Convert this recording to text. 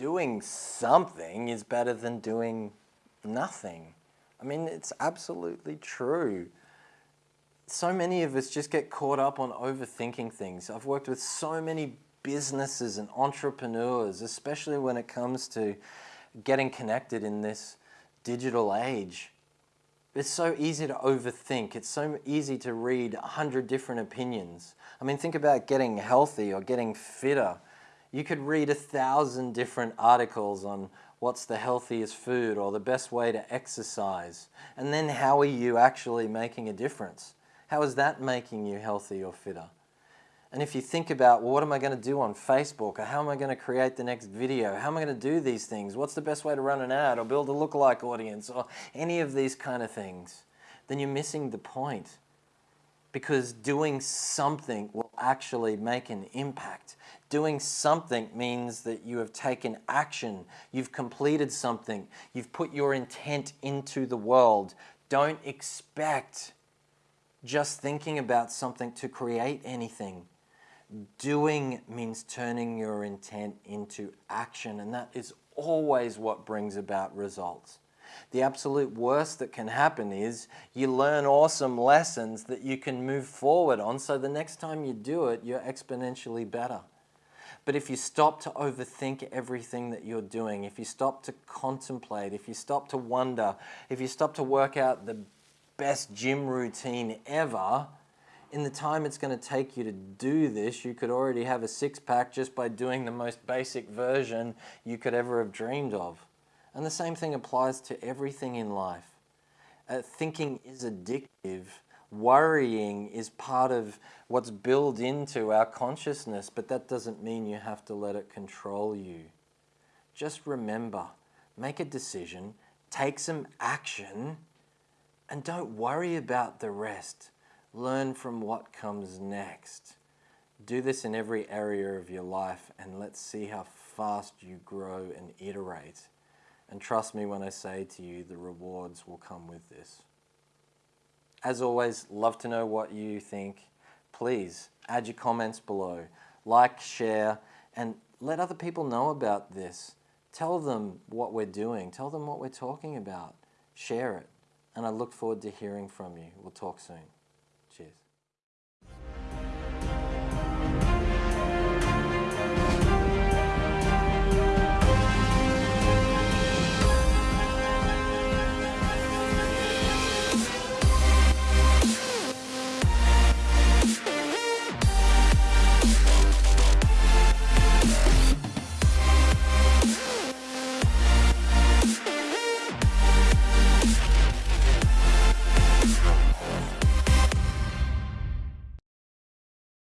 doing something is better than doing nothing. I mean, it's absolutely true. So many of us just get caught up on overthinking things. I've worked with so many businesses and entrepreneurs, especially when it comes to getting connected in this digital age. It's so easy to overthink. It's so easy to read a hundred different opinions. I mean, think about getting healthy or getting fitter. You could read a thousand different articles on what's the healthiest food or the best way to exercise. And then how are you actually making a difference? How is that making you healthy or fitter? And if you think about, well, what am I going to do on Facebook? Or how am I going to create the next video? How am I going to do these things? What's the best way to run an ad or build a lookalike audience or any of these kind of things? Then you're missing the point. Because doing something will actually make an impact. Doing something means that you have taken action. You've completed something. You've put your intent into the world. Don't expect just thinking about something to create anything. Doing means turning your intent into action, and that is always what brings about results. The absolute worst that can happen is you learn awesome lessons that you can move forward on, so the next time you do it, you're exponentially better. But if you stop to overthink everything that you're doing, if you stop to contemplate, if you stop to wonder, if you stop to work out the best gym routine ever, in the time it's going to take you to do this, you could already have a six pack just by doing the most basic version you could ever have dreamed of. And the same thing applies to everything in life. Uh, thinking is addictive. Worrying is part of what's built into our consciousness, but that doesn't mean you have to let it control you. Just remember, make a decision, take some action, and don't worry about the rest. Learn from what comes next. Do this in every area of your life and let's see how fast you grow and iterate. And trust me when I say to you, the rewards will come with this. As always, love to know what you think. Please add your comments below. Like, share, and let other people know about this. Tell them what we're doing. Tell them what we're talking about. Share it. And I look forward to hearing from you. We'll talk soon.